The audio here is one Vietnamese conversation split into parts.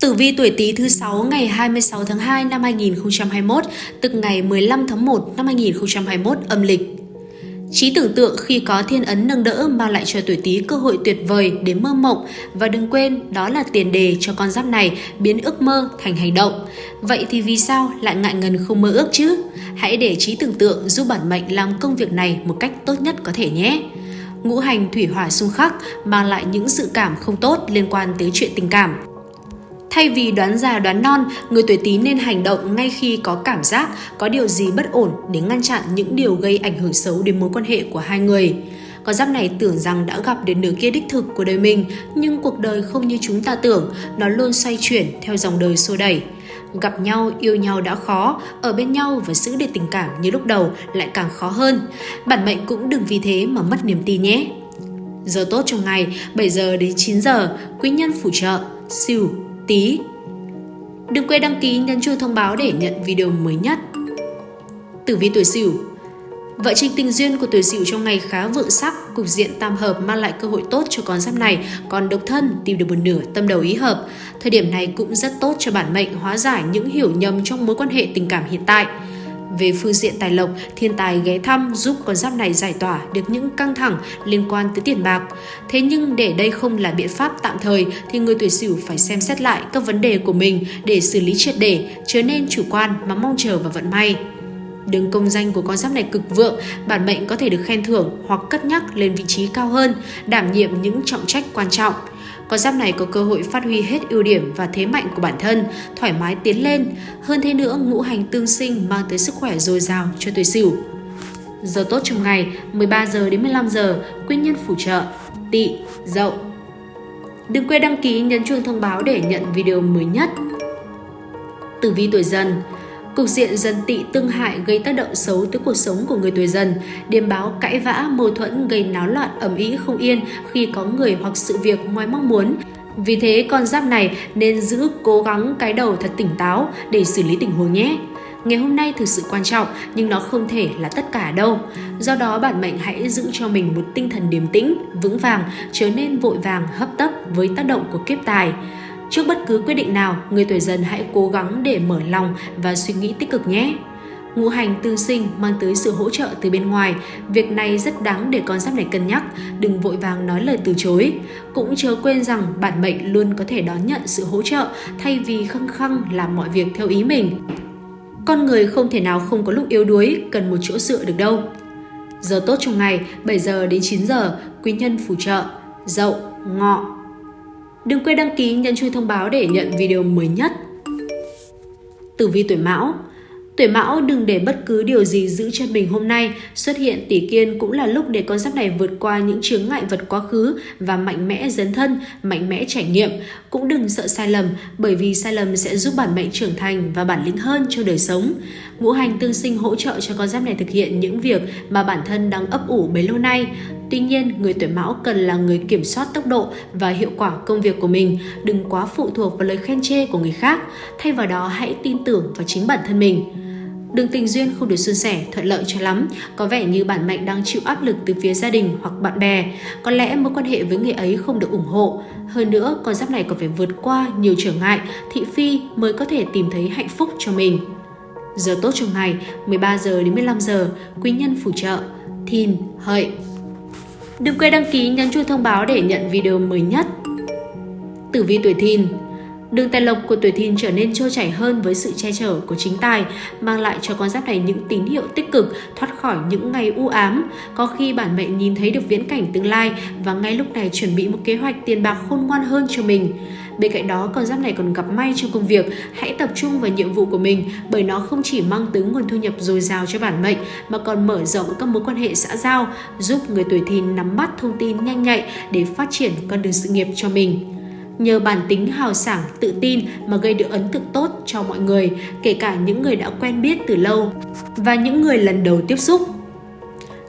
Tử vi tuổi Tý thứ 6 ngày 26 tháng 2 năm 2021, tức ngày 15 tháng 1 năm 2021 âm lịch. Trí tưởng tượng khi có thiên ấn nâng đỡ mang lại cho tuổi Tý cơ hội tuyệt vời để mơ mộng và đừng quên đó là tiền đề cho con giáp này biến ước mơ thành hành động. Vậy thì vì sao lại ngại ngần không mơ ước chứ? Hãy để trí tưởng tượng giúp bản mệnh làm công việc này một cách tốt nhất có thể nhé. Ngũ hành thủy hỏa xung khắc mang lại những sự cảm không tốt liên quan tới chuyện tình cảm Thay vì đoán già đoán non, người tuổi Tý nên hành động ngay khi có cảm giác có điều gì bất ổn để ngăn chặn những điều gây ảnh hưởng xấu đến mối quan hệ của hai người. Con giáp này tưởng rằng đã gặp đến nửa kia đích thực của đời mình, nhưng cuộc đời không như chúng ta tưởng, nó luôn xoay chuyển theo dòng đời xô đẩy. Gặp nhau, yêu nhau đã khó, ở bên nhau và giữ được tình cảm như lúc đầu lại càng khó hơn. Bản mệnh cũng đừng vì thế mà mất niềm tin nhé. Giờ tốt trong ngày 7 giờ đến 9 giờ, quý nhân phù trợ, siêu tí. Đừng quên đăng ký nhấn chuông thông báo để nhận video mới nhất. Tử vi tuổi Sửu Vợ trình tình duyên của tuổi Sửu trong ngày khá vượng sắc, cục diện tam hợp mang lại cơ hội tốt cho con giáp này, còn độc thân tìm được một nửa tâm đầu ý hợp. Thời điểm này cũng rất tốt cho bản mệnh hóa giải những hiểu nhầm trong mối quan hệ tình cảm hiện tại. Về phương diện tài lộc, thiên tài ghé thăm giúp con giáp này giải tỏa được những căng thẳng liên quan tới tiền bạc. Thế nhưng để đây không là biện pháp tạm thời thì người tuổi Sửu phải xem xét lại các vấn đề của mình để xử lý triệt để, chớ nên chủ quan mà mong chờ vào vận may. Đường công danh của con giáp này cực vượng, bản mệnh có thể được khen thưởng hoặc cất nhắc lên vị trí cao hơn, đảm nhiệm những trọng trách quan trọng. Con giáp này có cơ hội phát huy hết ưu điểm và thế mạnh của bản thân, thoải mái tiến lên. Hơn thế nữa, ngũ hành tương sinh mang tới sức khỏe dồi dào cho tuổi Sửu. Giờ tốt trong ngày 13 giờ đến 15 giờ, quy nhân phù trợ, tỵ, dậu. Đừng quên đăng ký nhấn chuông thông báo để nhận video mới nhất. Tử vi tuổi dần Cục diện dần tị tương hại gây tác động xấu tới cuộc sống của người tuổi dần, điềm báo cãi vã, mâu thuẫn gây náo loạn ẩm ý không yên khi có người hoặc sự việc ngoài mong muốn. Vì thế con giáp này nên giữ cố gắng cái đầu thật tỉnh táo để xử lý tình huống nhé. Ngày hôm nay thực sự quan trọng nhưng nó không thể là tất cả đâu. Do đó bản mệnh hãy giữ cho mình một tinh thần điềm tĩnh, vững vàng, trở nên vội vàng hấp tấp với tác động của kiếp tài. Trước bất cứ quyết định nào, người tuổi dần hãy cố gắng để mở lòng và suy nghĩ tích cực nhé. Ngũ hành tư sinh mang tới sự hỗ trợ từ bên ngoài, việc này rất đáng để con giáp này cân nhắc, đừng vội vàng nói lời từ chối. Cũng chớ quên rằng bản mệnh luôn có thể đón nhận sự hỗ trợ thay vì khăng khăng làm mọi việc theo ý mình. Con người không thể nào không có lúc yếu đuối, cần một chỗ dựa được đâu. Giờ tốt trong ngày 7 giờ đến 9 giờ, quý nhân phù trợ, dậu, ngọ, Đừng quên đăng ký nhấn chuông thông báo để nhận video mới nhất. Tử vi tuổi Mão Tuổi Mão đừng để bất cứ điều gì giữ chân mình hôm nay, xuất hiện tỷ kiên cũng là lúc để con giáp này vượt qua những chướng ngại vật quá khứ và mạnh mẽ dấn thân, mạnh mẽ trải nghiệm. Cũng đừng sợ sai lầm, bởi vì sai lầm sẽ giúp bản mệnh trưởng thành và bản lĩnh hơn cho đời sống. Ngũ hành tương sinh hỗ trợ cho con giáp này thực hiện những việc mà bản thân đang ấp ủ bấy lâu nay. Tuy nhiên, người tuổi mão cần là người kiểm soát tốc độ và hiệu quả công việc của mình, đừng quá phụ thuộc vào lời khen chê của người khác. Thay vào đó, hãy tin tưởng vào chính bản thân mình. Đường tình duyên không được suôn sẻ, thuận lợi cho lắm, có vẻ như bản mệnh đang chịu áp lực từ phía gia đình hoặc bạn bè. Có lẽ mối quan hệ với người ấy không được ủng hộ. Hơn nữa, con giáp này còn phải vượt qua nhiều trở ngại, thị phi mới có thể tìm thấy hạnh phúc cho mình. Giờ tốt trong ngày 13 giờ đến 15 giờ, quý nhân phù trợ, thìn, hợi. Đừng quên đăng ký nhấn chuông thông báo để nhận video mới nhất. Tử vi tuổi thìn Đường tài lộc của tuổi thìn trở nên trôi chảy hơn với sự che chở của chính tài, mang lại cho con giáp này những tín hiệu tích cực, thoát khỏi những ngày u ám. Có khi bản mệnh nhìn thấy được viễn cảnh tương lai và ngay lúc này chuẩn bị một kế hoạch tiền bạc khôn ngoan hơn cho mình. Bên cạnh đó, con giáp này còn gặp may trong công việc. Hãy tập trung vào nhiệm vụ của mình bởi nó không chỉ mang tới nguồn thu nhập dồi dào cho bản mệnh mà còn mở rộng các mối quan hệ xã giao, giúp người tuổi thìn nắm bắt thông tin nhanh nhạy để phát triển con đường sự nghiệp cho mình nhờ bản tính hào sảng, tự tin mà gây được ấn tượng tốt cho mọi người, kể cả những người đã quen biết từ lâu và những người lần đầu tiếp xúc.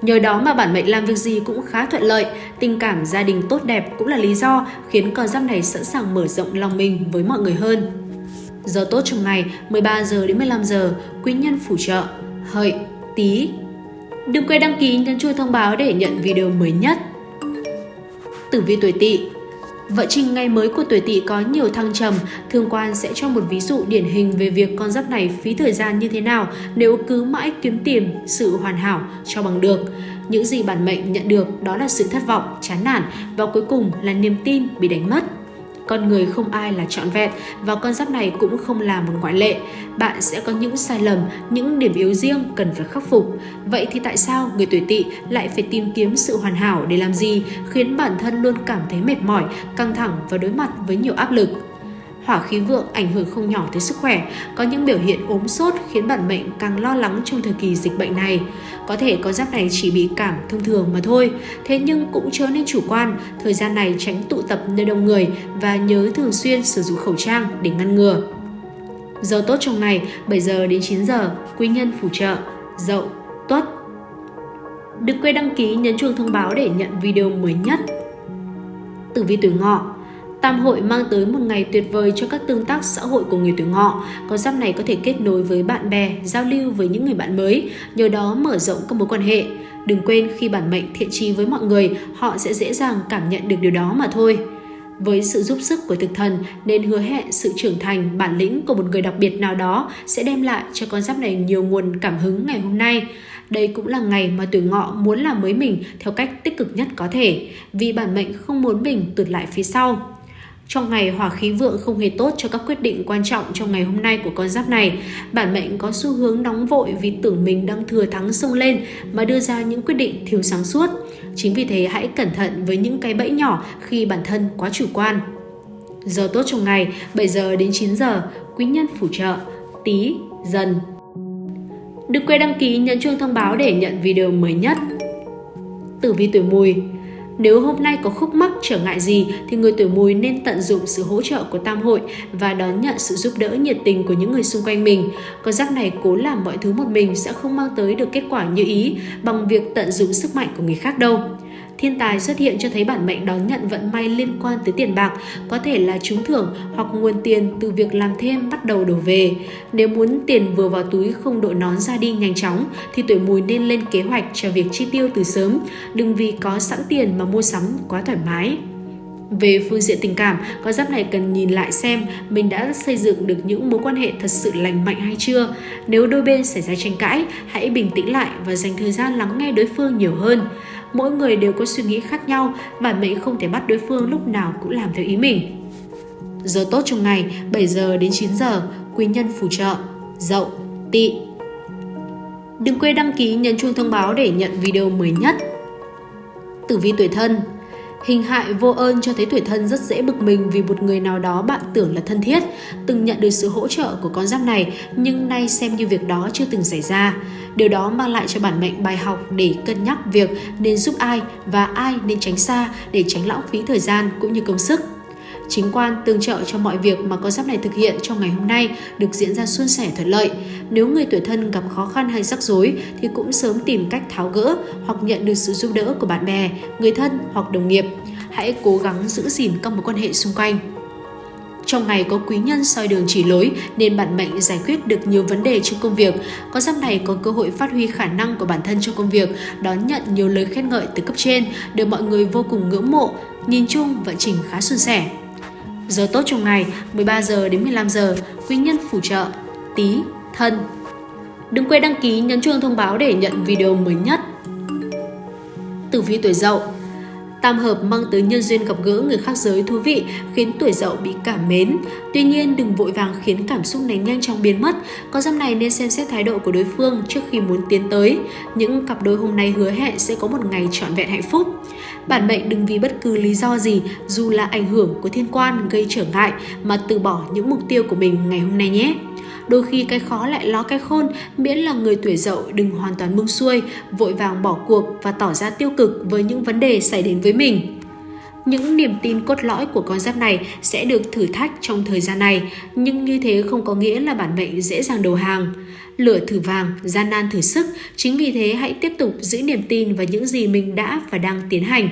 Nhờ đó mà bản mệnh làm việc gì cũng khá thuận lợi, tình cảm gia đình tốt đẹp cũng là lý do khiến con giáp này sẵn sàng mở rộng lòng mình với mọi người hơn. Giờ tốt trong ngày 13 giờ đến 15 giờ, quý nhân phù trợ, hợi, tí. Đừng quên đăng ký nhấn chuông thông báo để nhận video mới nhất. Tử vi tuổi tỵ Vợ trình ngày mới của tuổi tỵ có nhiều thăng trầm, thương quan sẽ cho một ví dụ điển hình về việc con giáp này phí thời gian như thế nào nếu cứ mãi kiếm tìm sự hoàn hảo cho bằng được. Những gì bản mệnh nhận được đó là sự thất vọng, chán nản và cuối cùng là niềm tin bị đánh mất. Con người không ai là trọn vẹn và con giáp này cũng không là một ngoại lệ. Bạn sẽ có những sai lầm, những điểm yếu riêng cần phải khắc phục. Vậy thì tại sao người tuổi tỵ lại phải tìm kiếm sự hoàn hảo để làm gì khiến bản thân luôn cảm thấy mệt mỏi, căng thẳng và đối mặt với nhiều áp lực? Hỏa khí vượng ảnh hưởng không nhỏ tới sức khỏe, có những biểu hiện ốm sốt khiến bản mệnh càng lo lắng trong thời kỳ dịch bệnh này. Có thể con giáp này chỉ bị cảm thông thường mà thôi, thế nhưng cũng chớ nên chủ quan, thời gian này tránh tụ tập nơi đông người và nhớ thường xuyên sử dụng khẩu trang để ngăn ngừa. Giờ tốt trong ngày 7 giờ đến 9 giờ, quý nhân phù trợ, dậu, tuất. Đừng quên đăng ký nhấn chuông thông báo để nhận video mới nhất. Tử vi tuổi ngọ Tam hội mang tới một ngày tuyệt vời cho các tương tác xã hội của người tuổi ngọ. Con giáp này có thể kết nối với bạn bè, giao lưu với những người bạn mới, nhờ đó mở rộng các mối quan hệ. Đừng quên khi bản mệnh thiện trí với mọi người, họ sẽ dễ dàng cảm nhận được điều đó mà thôi. Với sự giúp sức của thực thần nên hứa hẹn sự trưởng thành, bản lĩnh của một người đặc biệt nào đó sẽ đem lại cho con giáp này nhiều nguồn cảm hứng ngày hôm nay. Đây cũng là ngày mà tuổi ngọ muốn làm mới mình theo cách tích cực nhất có thể, vì bản mệnh không muốn mình tụt lại phía sau. Trong ngày hỏa khí vượng không hề tốt cho các quyết định quan trọng trong ngày hôm nay của con giáp này. Bản mệnh có xu hướng nóng vội vì tưởng mình đang thừa thắng sông lên mà đưa ra những quyết định thiếu sáng suốt. Chính vì thế hãy cẩn thận với những cái bẫy nhỏ khi bản thân quá chủ quan. Giờ tốt trong ngày 7 giờ đến 9 giờ, quý nhân phù trợ, tí, dần. Đừng quên đăng ký nhấn chuông thông báo để nhận video mới nhất. Tử vi tuổi mùi nếu hôm nay có khúc mắc trở ngại gì thì người tuổi mùi nên tận dụng sự hỗ trợ của tam hội và đón nhận sự giúp đỡ nhiệt tình của những người xung quanh mình. Con giáp này cố làm mọi thứ một mình sẽ không mang tới được kết quả như ý bằng việc tận dụng sức mạnh của người khác đâu. Thiên tài xuất hiện cho thấy bản mệnh đón nhận vận may liên quan tới tiền bạc, có thể là trúng thưởng hoặc nguồn tiền từ việc làm thêm bắt đầu đổ về. Nếu muốn tiền vừa vào túi không đội nón ra đi nhanh chóng thì tuổi mùi nên lên kế hoạch cho việc chi tiêu từ sớm, đừng vì có sẵn tiền mà mua sắm quá thoải mái. Về phương diện tình cảm, con giáp này cần nhìn lại xem mình đã xây dựng được những mối quan hệ thật sự lành mạnh hay chưa. Nếu đôi bên xảy ra tranh cãi, hãy bình tĩnh lại và dành thời gian lắng nghe đối phương nhiều hơn mỗi người đều có suy nghĩ khác nhau, bản mệnh không thể bắt đối phương lúc nào cũng làm theo ý mình. Giờ tốt trong ngày 7 giờ đến 9 giờ, quý nhân phù trợ, dậu, tỵ. Đừng quên đăng ký nhấn chuông thông báo để nhận video mới nhất. Tử vi tuổi thân Hình hại vô ơn cho thấy tuổi thân rất dễ bực mình vì một người nào đó bạn tưởng là thân thiết, từng nhận được sự hỗ trợ của con giáp này nhưng nay xem như việc đó chưa từng xảy ra. Điều đó mang lại cho bản mệnh bài học để cân nhắc việc nên giúp ai và ai nên tránh xa để tránh lãng phí thời gian cũng như công sức. Chính quan tương trợ cho mọi việc mà con giáp này thực hiện trong ngày hôm nay được diễn ra suôn sẻ thuận lợi. Nếu người tuổi thân gặp khó khăn hay rắc rối thì cũng sớm tìm cách tháo gỡ hoặc nhận được sự giúp đỡ của bạn bè, người thân hoặc đồng nghiệp. Hãy cố gắng giữ gìn các mối quan hệ xung quanh. Trong ngày có quý nhân soi đường chỉ lối nên bản mệnh giải quyết được nhiều vấn đề trong công việc. Có giáp này có cơ hội phát huy khả năng của bản thân trong công việc, đón nhận nhiều lời khen ngợi từ cấp trên, được mọi người vô cùng ngưỡng mộ. Nhìn chung vận trình khá suôn sẻ. Giờ tốt trong ngày 13 giờ đến 15 giờ, quý nhân phù trợ, tí, thân. Đừng quên đăng ký nhấn chuông thông báo để nhận video mới nhất. Tử vi tuổi Dậu Tam hợp mang tới nhân duyên gặp gỡ người khác giới thú vị khiến tuổi dậu bị cảm mến. Tuy nhiên đừng vội vàng khiến cảm xúc này nhanh chóng biến mất. Có giáp này nên xem xét thái độ của đối phương trước khi muốn tiến tới. Những cặp đôi hôm nay hứa hẹn sẽ có một ngày trọn vẹn hạnh phúc. Bản mệnh đừng vì bất cứ lý do gì, dù là ảnh hưởng của thiên quan gây trở ngại mà từ bỏ những mục tiêu của mình ngày hôm nay nhé. Đôi khi cái khó lại ló cái khôn, miễn là người tuổi dậu đừng hoàn toàn buông xuôi, vội vàng bỏ cuộc và tỏ ra tiêu cực với những vấn đề xảy đến với mình. Những niềm tin cốt lõi của con giáp này sẽ được thử thách trong thời gian này, nhưng như thế không có nghĩa là bản mệnh dễ dàng đầu hàng. Lửa thử vàng, gian nan thử sức, chính vì thế hãy tiếp tục giữ niềm tin vào những gì mình đã và đang tiến hành.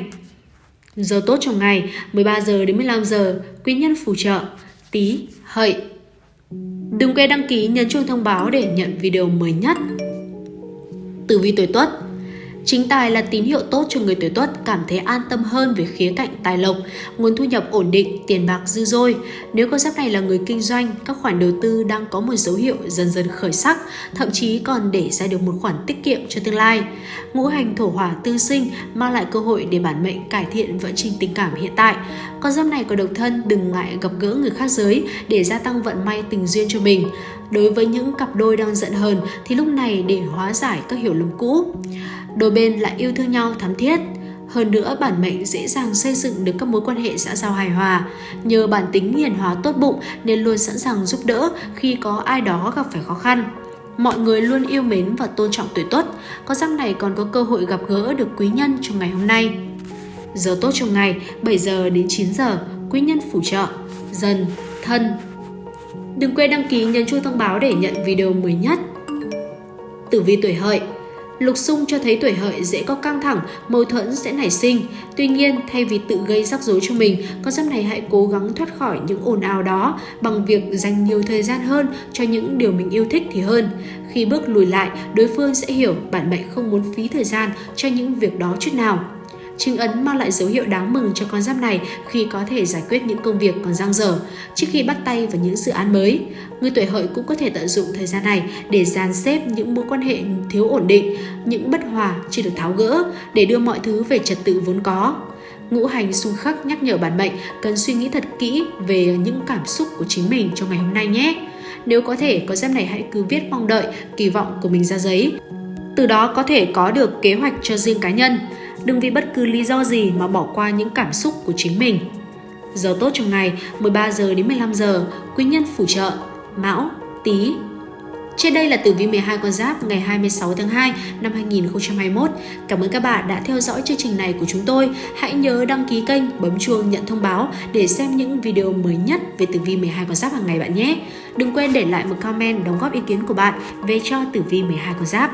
Giờ tốt trong ngày 13 giờ đến 15 giờ, quý nhân phù trợ, tí, hợi. Đừng quên đăng ký nhấn chuông thông báo để nhận video mới nhất. Tử vi tuổi Tuất Chính tài là tín hiệu tốt cho người tuổi tuất cảm thấy an tâm hơn về khía cạnh tài lộc, nguồn thu nhập ổn định, tiền bạc dư dôi. Nếu con giáp này là người kinh doanh, các khoản đầu tư đang có một dấu hiệu dần dần khởi sắc, thậm chí còn để ra được một khoản tiết kiệm cho tương lai. Ngũ hành thổ hỏa tư sinh mang lại cơ hội để bản mệnh cải thiện vận trình tình cảm hiện tại. Con giáp này có độc thân đừng ngại gặp gỡ người khác giới để gia tăng vận may tình duyên cho mình. Đối với những cặp đôi đang giận hờn thì lúc này để hóa giải các hiểu lầm cũ. Đôi bên lại yêu thương nhau thắm thiết. Hơn nữa, bản mệnh dễ dàng xây dựng được các mối quan hệ xã giao hài hòa. Nhờ bản tính hiền hóa tốt bụng nên luôn sẵn sàng giúp đỡ khi có ai đó gặp phải khó khăn. Mọi người luôn yêu mến và tôn trọng tuổi tuất. có răng này còn có cơ hội gặp gỡ được quý nhân trong ngày hôm nay. Giờ tốt trong ngày 7 giờ đến 9 giờ, quý nhân phù trợ, dần, thân. Đừng quên đăng ký nhấn chuông thông báo để nhận video mới nhất. Tử vi tuổi hợi Lục xung cho thấy tuổi hợi dễ có căng thẳng, mâu thuẫn sẽ nảy sinh. Tuy nhiên, thay vì tự gây rắc rối cho mình, con giáp này hãy cố gắng thoát khỏi những ồn ào đó bằng việc dành nhiều thời gian hơn cho những điều mình yêu thích thì hơn. Khi bước lùi lại, đối phương sẽ hiểu bạn mệnh không muốn phí thời gian cho những việc đó chút nào. Trinh ấn mang lại dấu hiệu đáng mừng cho con giáp này khi có thể giải quyết những công việc còn dang dở trước khi bắt tay vào những dự án mới. Người tuổi hợi cũng có thể tận dụng thời gian này để dàn xếp những mối quan hệ thiếu ổn định, những bất hòa chưa được tháo gỡ để đưa mọi thứ về trật tự vốn có. Ngũ hành xung khắc nhắc nhở bản mệnh cần suy nghĩ thật kỹ về những cảm xúc của chính mình trong ngày hôm nay nhé. Nếu có thể, con giáp này hãy cứ viết mong đợi, kỳ vọng của mình ra giấy. Từ đó có thể có được kế hoạch cho riêng cá nhân. Đừng vì bất cứ lý do gì mà bỏ qua những cảm xúc của chính mình. Giờ tốt trong ngày 13 giờ đến 15 giờ, quý nhân phù trợ, Mão, Tý. Trên đây là tử vi 12 con giáp ngày 26 tháng 2 năm 2021. Cảm ơn các bạn đã theo dõi chương trình này của chúng tôi. Hãy nhớ đăng ký kênh, bấm chuông nhận thông báo để xem những video mới nhất về tử vi 12 con giáp hàng ngày bạn nhé. Đừng quên để lại một comment đóng góp ý kiến của bạn về cho tử vi 12 con giáp.